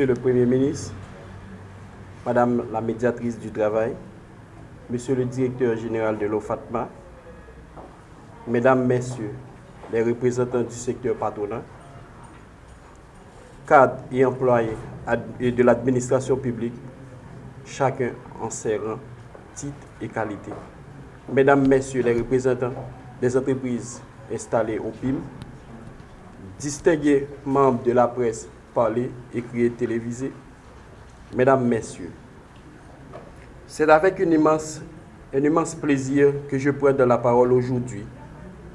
Monsieur le Premier ministre, Madame la médiatrice du travail, Monsieur le directeur général de l'OFATMA, Mesdames, Messieurs les représentants du secteur patronal, cadres et employés de l'administration publique, chacun en ses rangs, titres et qualités. Mesdames, Messieurs les représentants des entreprises installées au PIM, distingués membres de la presse parlée, écrite et télévisée, Mesdames, Messieurs, c'est avec une immense, un immense plaisir que je prends la parole aujourd'hui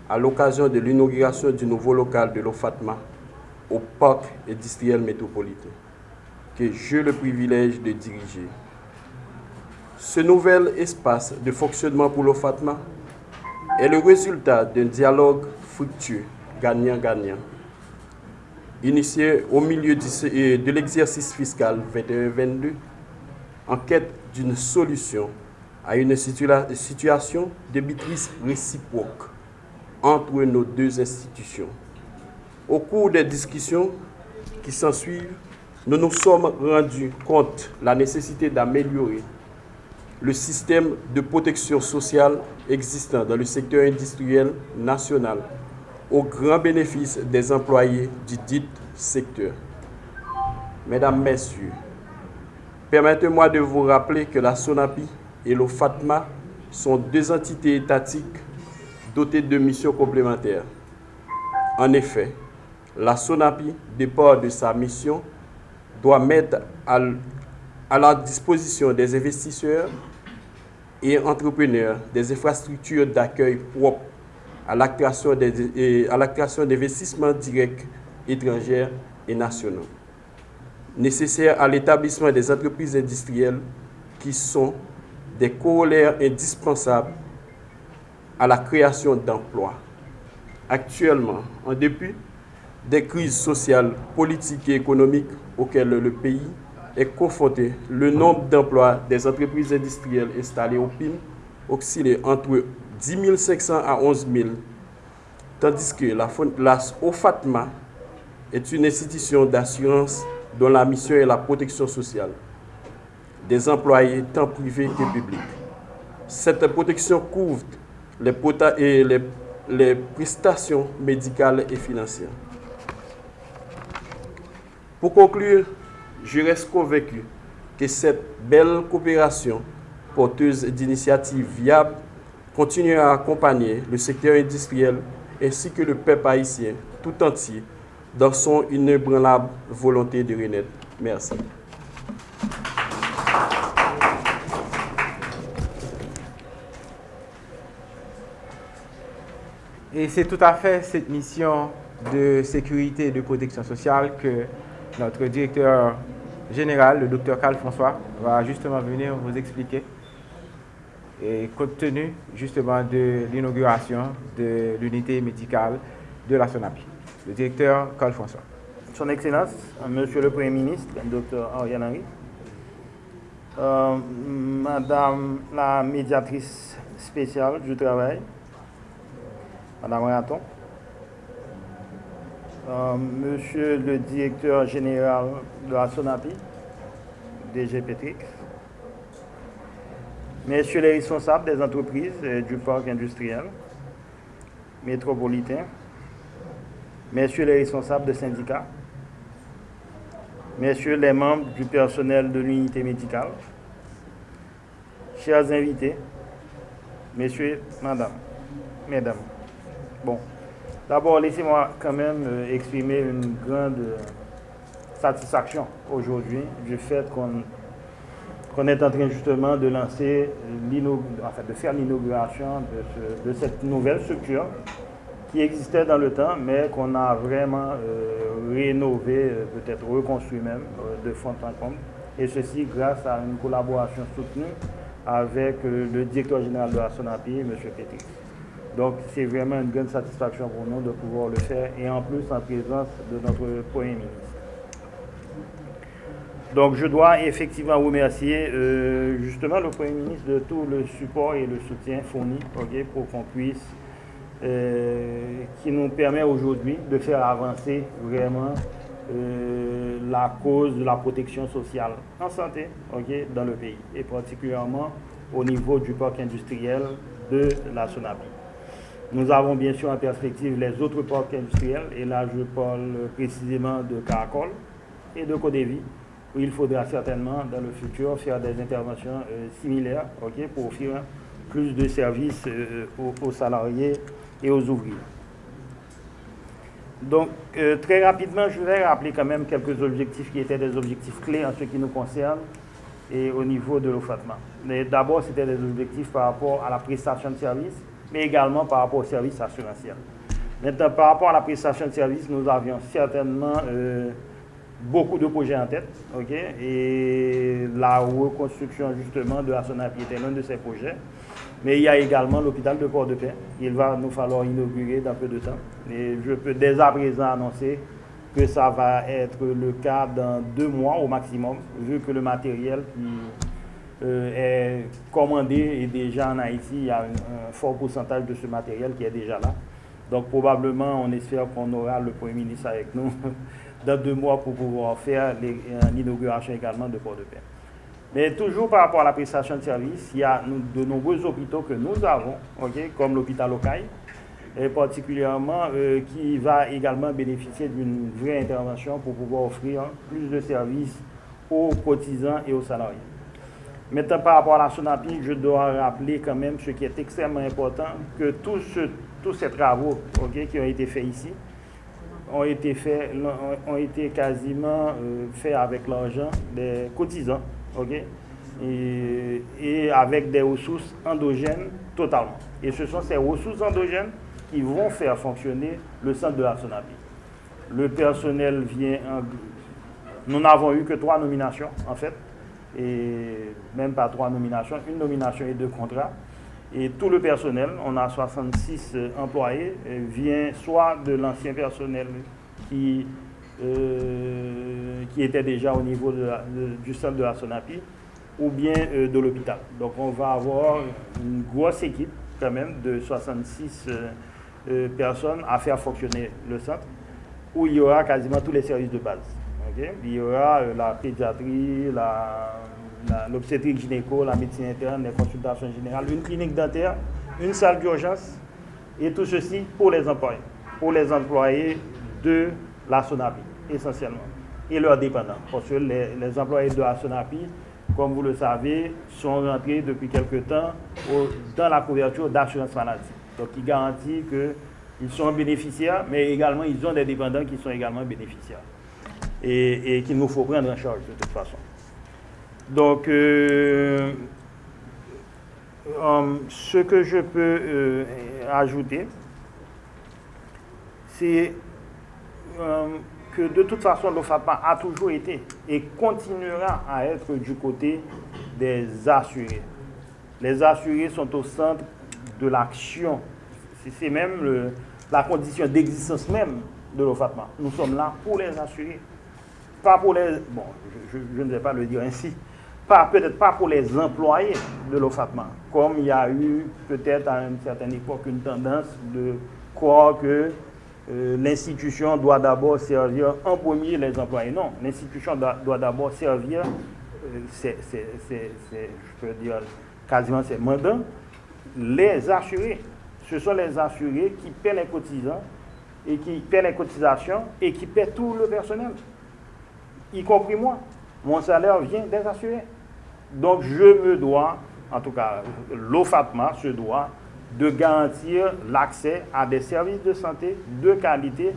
à l'occasion de l'inauguration du nouveau local de l'OFATMA au parc industriel métropolitain que j'ai le privilège de diriger. Ce nouvel espace de fonctionnement pour l'OFATMA est le résultat d'un dialogue fructueux, gagnant-gagnant, initié au milieu de l'exercice fiscal 21-22 en quête d'une solution à une situation de maîtrise réciproque entre nos deux institutions. Au cours des discussions qui s'ensuivent, nous nous sommes rendus compte de la nécessité d'améliorer le système de protection sociale existant dans le secteur industriel national au grand bénéfice des employés du dit secteur. Mesdames, Messieurs, Permettez-moi de vous rappeler que la SONAPI et le FATMA sont deux entités étatiques dotées de missions complémentaires. En effet, la SONAPI, départ de sa mission, doit mettre à, la disposition des investisseurs et entrepreneurs des infrastructures d'accueil propres à la création d'investissements directs étrangers et nationaux nécessaires à l'établissement des entreprises industrielles qui sont des corollaires indispensables à la création d'emplois. Actuellement, en dépit des crises sociales, politiques et économiques auxquelles le pays est confronté, le nombre d'emplois des entreprises industrielles installées au PIM oscille entre 10 500 à 11 000, tandis que la, la OFATMA est une institution d'assurance dont la mission est la protection sociale des employés tant privés que publics. Cette protection couvre les, les prestations médicales et financières. Pour conclure, je reste convaincu que cette belle coopération porteuse d'initiatives viables continuera à accompagner le secteur industriel ainsi que le peuple haïtien tout entier dans son inébranlable volonté de renaître. Merci. Et c'est tout à fait cette mission de sécurité et de protection sociale que notre directeur général, le docteur Carl François, va justement venir vous expliquer. Et compte tenu justement de l'inauguration de l'unité médicale de la SONAPI. Le directeur Carl François. Son Excellence, Monsieur le Premier ministre, Dr Ariane Henry, euh, Madame la médiatrice spéciale du travail, Madame Raton, euh, Monsieur le directeur général de la SONAPI, DG Petrix, Messieurs les responsables des entreprises du parc industriel métropolitain, messieurs les responsables de syndicats, messieurs les membres du personnel de l'unité médicale, chers invités, messieurs, madame, mesdames. Bon, d'abord, laissez-moi quand même euh, exprimer une grande euh, satisfaction aujourd'hui du fait qu'on est en train justement de lancer, de faire l'inauguration de, cette nouvelle structure qui existait dans le temps, mais qu'on a vraiment euh, rénové, euh, peut-être reconstruit même, euh, de fond en comble. Et ceci grâce à une collaboration soutenue avec le directeur général de la SONAPI, M. Petri. Donc c'est vraiment une grande satisfaction pour nous de pouvoir le faire, et en plus en présence de notre Premier ministre. Donc je dois effectivement remercier justement le Premier ministre de tout le support et le soutien fourni pour qu'on puisse euh, qui nous permet aujourd'hui de faire avancer vraiment euh, la cause de la protection sociale en santé dans le pays, et particulièrement au niveau du parc industriel de la Sonapi. Nous avons bien sûr en perspective les autres parcs industriels, et là je parle précisément de Caracol et de Codévi, où il faudra certainement dans le futur faire des interventions euh, similaires pour offrir plus de services euh, aux, salariés et aux ouvriers. Donc, euh, très rapidement, je voudrais rappeler quand même quelques objectifs qui étaient des objectifs clés en ce qui nous concerne et au niveau de l'OFATMA. D'abord, c'était des objectifs par rapport à la prestation de services, mais également par rapport au service assurantiel. Maintenant, par rapport à la prestation de services, nous avions certainement beaucoup de projets en tête, ok? Et la reconstruction justement de la SONAPI était l'un de ces projets. Mais il y a également l'hôpital de Port-de-Paix. Il va nous falloir inaugurer dans peu de temps. Et je peux dès à présent annoncer que ça va être le cas dans deux mois au maximum, vu que le matériel qui euh, est commandé est déjà en Haïti. Il y a un, fort pourcentage de ce matériel qui est déjà là. Donc probablement, on espère qu'on aura le Premier ministre avec nous dans deux mois pour pouvoir faire l'inauguration également de Port-de-Paix. Mais toujours par rapport à la prestation de services, il y a de nombreux hôpitaux que nous avons, comme l'hôpital local, et particulièrement euh, qui va également bénéficier d'une vraie intervention pour pouvoir offrir plus de services aux cotisants et aux salariés. Maintenant, par rapport à la SONAPI, je dois rappeler quand même ce qui est extrêmement important, que tous, ces travaux qui ont été faits ici ont été, ont été quasiment euh, faits avec l'argent des cotisants et, avec des ressources endogènes totalement. Et ce sont ces ressources endogènes qui vont faire fonctionner le centre de la SONAPI. Le personnel vient... Nous n'avons eu que trois nominations, en fait, et même pas trois nominations, une nomination et deux contrats. Et tout le personnel, on a 66 employés, vient soit de l'ancien personnel qui euh, qui était déjà au niveau du centre de la SONAPI ou bien euh, de l'hôpital. Donc on va avoir une grosse équipe quand même de 66 euh, personnes à faire fonctionner le centre où il y aura quasiment tous les services de base. Il y aura la pédiatrie, l'obstétrique gynéco, la médecine interne, les consultations générales, une clinique dentaire, une salle d'urgence et tout ceci pour les employés, pour les employés de la SONAPI, essentiellement, et leurs dépendants. Parce que les, employés de la SONAPI, comme vous le savez, sont rentrés depuis quelque temps dans la couverture d'assurance maladie. Donc, il garantit qu'ils sont bénéficiaires, mais également, ils ont des dépendants qui sont également bénéficiaires. Et, qu'il nous faut prendre en charge de toute façon. Donc, euh, euh, ce que je peux euh, ajouter, c'est que de toute façon l'OFAPA a toujours été et continuera à être du côté des assurés. Les assurés sont au centre de l'action. C'est même la condition d'existence même de l'OFAPA. Nous sommes là pour les assurer. Pas pour les... Bon, je, ne vais pas le dire ainsi. Peut-être pas pour les employés de l'OFAPMA, comme il y a eu peut-être à une certaine époque une tendance de croire que euh, l'institution doit d'abord servir en premier les employés. Non, l'institution doit, d'abord servir, euh, je peux dire quasiment c'est mandant, les assurés. Ce sont les assurés qui paient les cotisants et qui paient les cotisations et qui paient tout le personnel, y compris moi. Mon salaire vient des assurés. Donc je me dois, en tout cas l'OFATMA se doit de garantir l'accès à des services de santé de qualité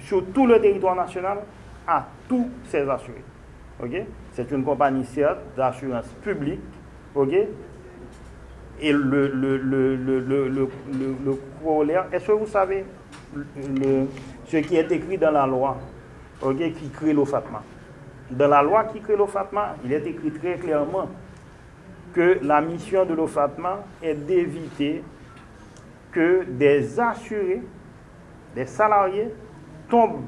sur tout le territoire national à tous ces assurés. C'est une compagnie certes d'assurance publique. Et le, le, le, le, corollaire, est-ce que vous savez ce qui est écrit dans la loi qui crée l'OFATMA Dans la loi qui crée l'OFATMA, il est écrit très clairement que la mission de l'OFATMA est d'éviter que des assurés, des salariés tombent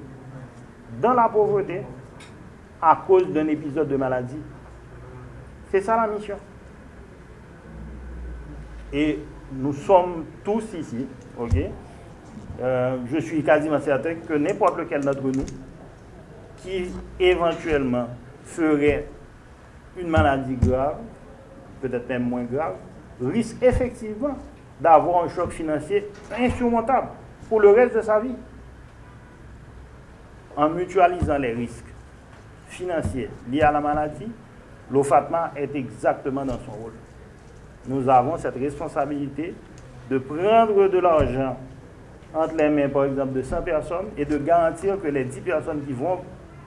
dans la pauvreté à cause d'un épisode de maladie. C'est ça la mission. Et nous sommes tous ici, ok? Euh, Je suis quasiment certain que n'importe lequel d'entre nous qui éventuellement ferait une maladie grave, peut-être même moins grave, risque effectivement d'avoir un choc financier insurmontable pour le reste de sa vie. En mutualisant les risques financiers liés à la maladie, l'OFATMA est exactement dans son rôle. Nous avons cette responsabilité de prendre de l'argent entre les mains, par exemple, de 100 personnes et de garantir que les 10 personnes qui vont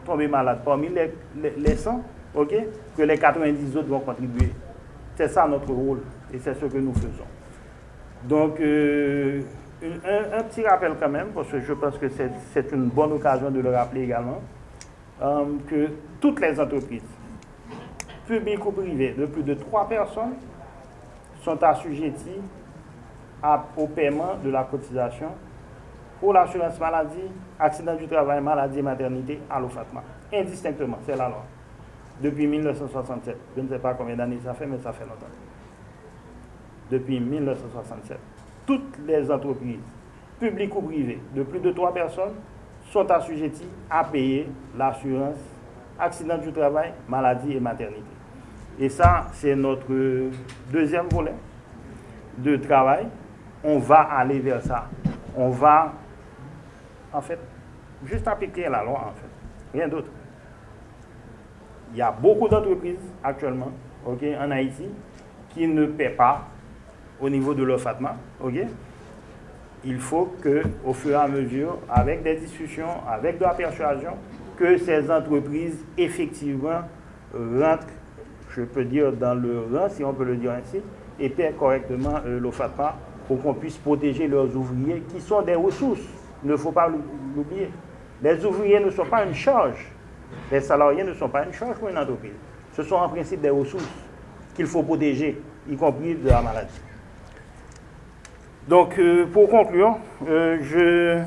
tomber malades parmi les, 100, ok, que les 90 autres vont contribuer. C'est ça notre rôle et c'est ce que nous faisons. Donc, euh, un, petit rappel quand même, parce que je pense que c'est une bonne occasion de le rappeler également, euh, que toutes les entreprises, publiques ou privées, de plus de 3 personnes, sont assujetties au paiement de la cotisation pour l'assurance maladie, accident du travail, maladie et maternité à l'OFATMA. Indistinctement, c'est la loi. Depuis 1967. Je ne sais pas combien d'années ça fait, mais ça fait longtemps. Depuis 1967. Toutes les entreprises, publiques ou privées, de plus de trois personnes, sont assujetties à payer l'assurance accident du travail, maladie et maternité. Et ça, c'est notre deuxième volet de travail. On va aller vers ça. On va en fait, juste appliquer la loi, en fait. Rien d'autre. Il y a beaucoup d'entreprises actuellement, ok, en Haïti, qui ne paient pas au niveau de leur FATMA, ok. Il faut que, au fur et à mesure, avec des discussions, avec de la persuasion, que ces entreprises, effectivement, rentrent, je peux dire, dans le rang, si on peut le dire ainsi, et paient correctement euh, le FATMA pour qu'on puisse protéger leurs ouvriers qui sont des ressources il ne faut pas l'oublier. Les ouvriers ne sont pas une charge. Les salariés ne sont pas une charge pour une entreprise. Ce sont en principe des ressources qu'il faut protéger, y compris de la maladie. Donc, euh, pour conclure, euh, je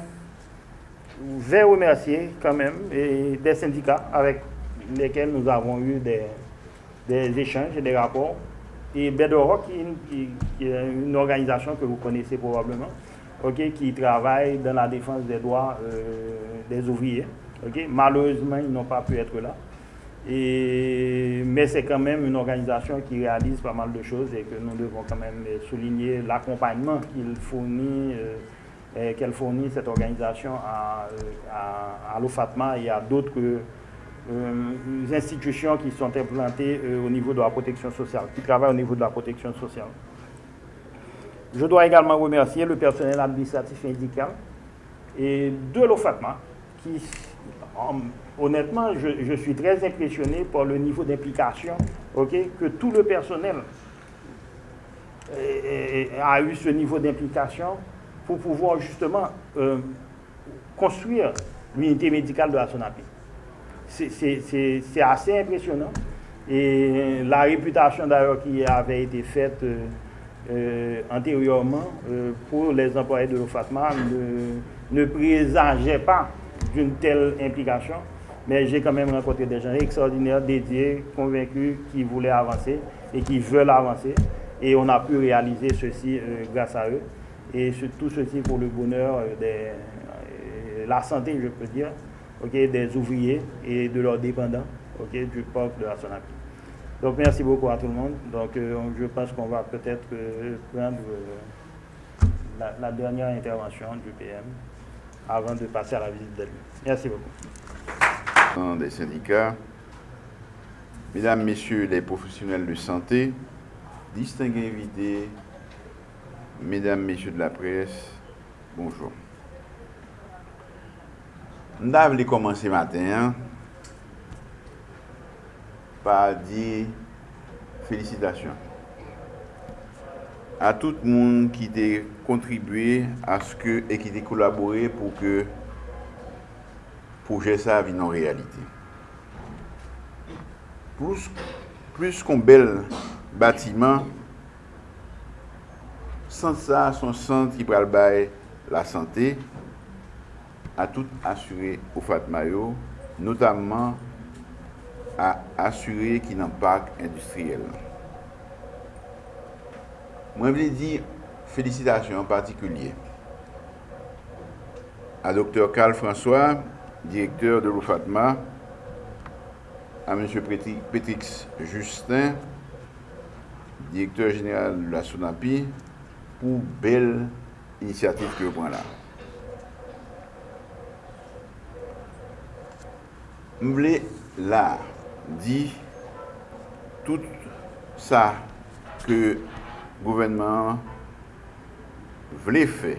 vais remercier quand même des syndicats avec lesquels nous avons eu des, échanges et des rapports. Et Bedoro, qui, est une organisation que vous connaissez probablement, qui travaillent dans la défense des droits euh, des ouvriers. Malheureusement, ils n'ont pas pu être là. Et, mais c'est quand même une organisation qui réalise pas mal de choses et que nous devons quand même souligner l'accompagnement qu'il fournit, euh, qu'elle fournit cette organisation à, à, l'OFATMA et à d'autres euh, institutions qui sont implantées au niveau de la protection sociale, qui travaillent au niveau de la protection sociale. Je dois également remercier le personnel administratif indical et de l'OFATMA, qui, honnêtement, je, suis très impressionné par le niveau d'implication que tout le personnel a eu ce niveau d'implication pour pouvoir justement euh, construire l'unité médicale de la SONAPI. C'est assez impressionnant. Et la réputation d'ailleurs qui avait été faite euh, euh, antérieurement euh, pour les employés de l'OFATMA ne, présageait pas d'une telle implication. Mais j'ai quand même rencontré des gens extraordinaires, dédiés, convaincus, qui voulaient avancer et qui veulent avancer. Et on a pu réaliser ceci euh, grâce à eux. Et tout ceci pour le bonheur de la santé, je peux dire, des ouvriers et de leurs dépendants du peuple de la SONAPI. Donc merci beaucoup à tout le monde. Donc euh, je pense qu'on va peut-être euh, prendre euh, la, dernière intervention du PM avant de passer à la visite d'elle. Merci beaucoup. Des syndicats, mesdames, messieurs les professionnels de santé, distingués invités, mesdames, messieurs de la presse, bonjour. Nous avons commencé matin hein pa di felicitasyon. A tout moun ki te kontribuye aske e ki te kolabore pou ke proje sa vin an realite. Plus, plus kon bel batiman, san sa son san ki pral bay la sante a tout asure ou fatma yo, notamman à assurer qu'il n'a pas industriel. Je voulais dire félicitations en particulier à Dr. Carl François, directeur de l'OFATMA, à M. Pétrix Justin, directeur général de la SONAPI, pour belle initiative que prenez là. Je voulais là di tout sa ke gouvenman vle fe.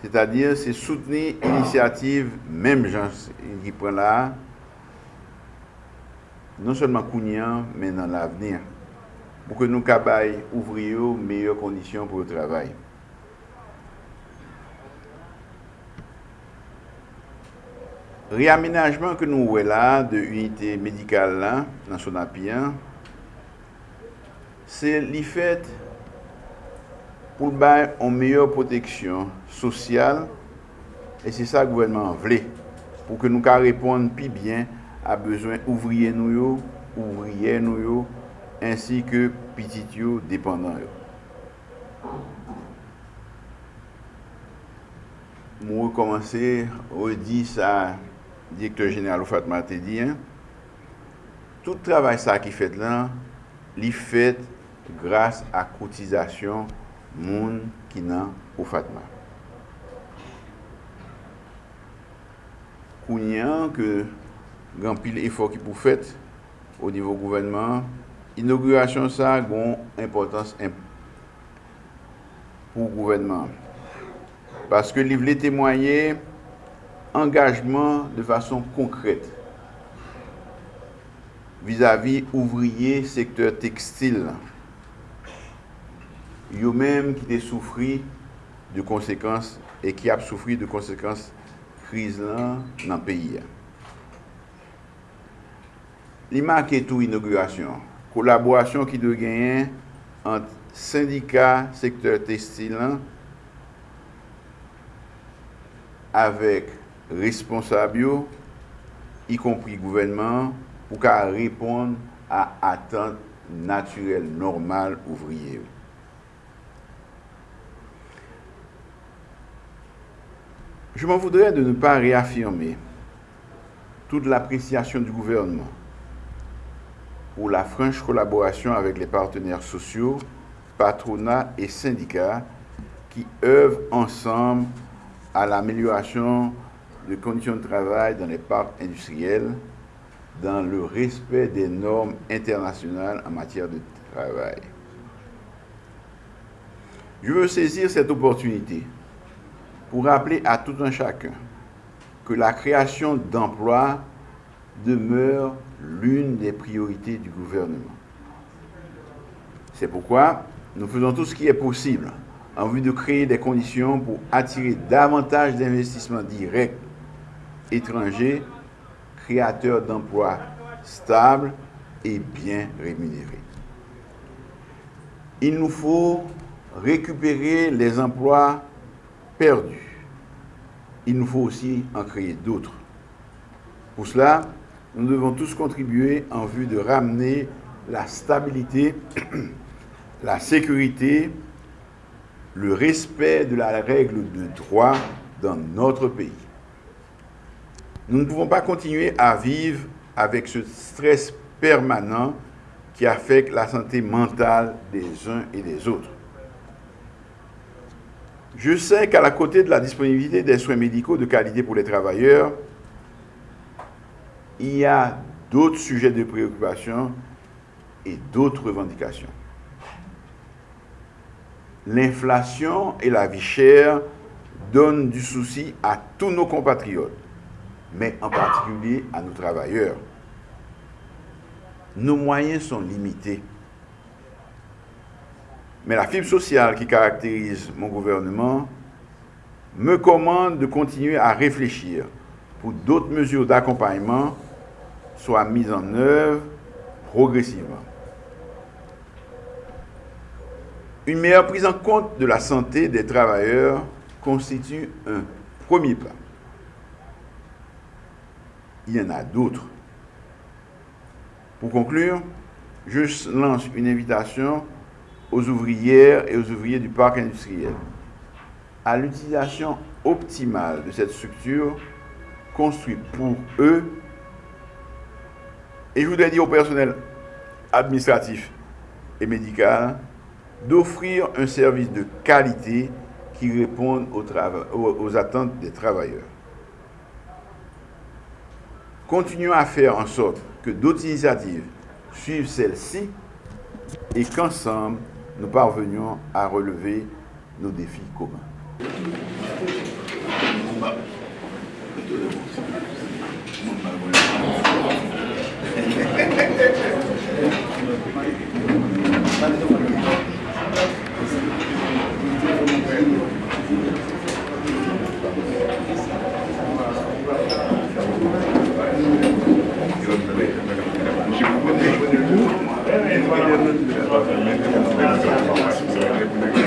Se ta dir se souteni inisiativ menm jan ki pren la non solman kounyan men nan la avenir pou ke nou kabay ouvri yo meyye kondisyon pou yo travay. Reaménajman ke nou wè la de unité medikal la, nan son apiyan, se li fèt pou bay an meyo proteksyon sosyal e se sa gwenman vle pou ke nou ka repon pi bien a bezwen ouvriye nou yo, ouvriye nou yo, ansi ke pitit yo depandan yo. Mwen komanse, ou di sa direktor jeneral ou Fatma te di, tout travay sa ki fet lan, li fet grase a koutizasyon moun ki nan ou Fatma. Kounyan ke gampil efor ki pou fet o nivou gouvenman, inaugurasyon sa gon importans imp pou gouvenman. Paske li vle temoye, engajman de fason konkret vizavi ouvriye sektor tekstil yo menm ki te soufri de konsekans e ki ap soufri de konsekans kriz lan nan peyi. Li mak etou inaugurasyon, kolaborasyon ki de genyen ant syndika sektor tekstil lan avek responsables, y compris gouvernement, pour répondre à attentes naturelles, normales, ouvrières. Je m'en voudrais de ne pas réaffirmer toute l'appréciation du gouvernement pour la franche collaboration avec les partenaires sociaux, patronats et syndicats qui œuvrent ensemble à l'amélioration des conditions de travail dans les parcs industriels, dans le respect des normes internationales en matière de travail. Je veux saisir cette opportunité pour rappeler à tout un chacun que la création d'emplois demeure l'une des priorités du gouvernement. C'est pourquoi nous faisons tout ce qui est possible en vue de créer des conditions pour attirer davantage d'investissements directs étrangers, créateurs d'emplois stables et bien rémunérés. Il nous faut récupérer les emplois perdus. Il nous faut aussi en créer d'autres. Pour cela, nous devons tous contribuer en vue de ramener la stabilité, la sécurité, le respect de la règle de droit dans notre pays. Nous ne pouvons pas continuer à vivre avec ce stress permanent qui affecte la santé mentale des uns et des autres. Je sais qu'à la côté de la disponibilité des soins médicaux de qualité pour les travailleurs, il y a d'autres sujets de préoccupation et d'autres revendications. L'inflation et la vie chère donnent du souci à tous nos compatriotes, mais en particulier à nos travailleurs. Nos moyens sont limités. Mais la fibre sociale qui caractérise mon gouvernement me commande de continuer à réfléchir pour d'autres mesures d'accompagnement soit mise en œuvre progressivement. Une meilleure prise en compte de la santé des travailleurs constitue un premier pas. Il y en a d'autres. Pour conclure, je lance une invitation aux ouvrières et aux ouvriers du parc industriel à l'utilisation optimale de cette structure construite pour eux Et je voudrais dire au personnel administratif et médical d'offrir un service de qualité qui réponde aux, attentes des travailleurs. Continuons à faire en sorte que d'autres initiatives suivent celle-ci et qu'ensemble, nous parvenions à relever nos défis communs. Thank you.